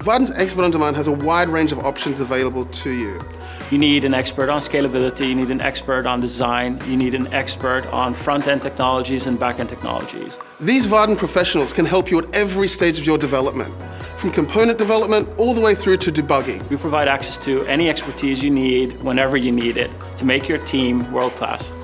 Vaadin's Expert on Demand has a wide range of options available to you. You need an expert on scalability, you need an expert on design, you need an expert on front-end technologies and back-end technologies. These Vaadin professionals can help you at every stage of your development, from component development all the way through to debugging. We provide access to any expertise you need whenever you need it to make your team world-class.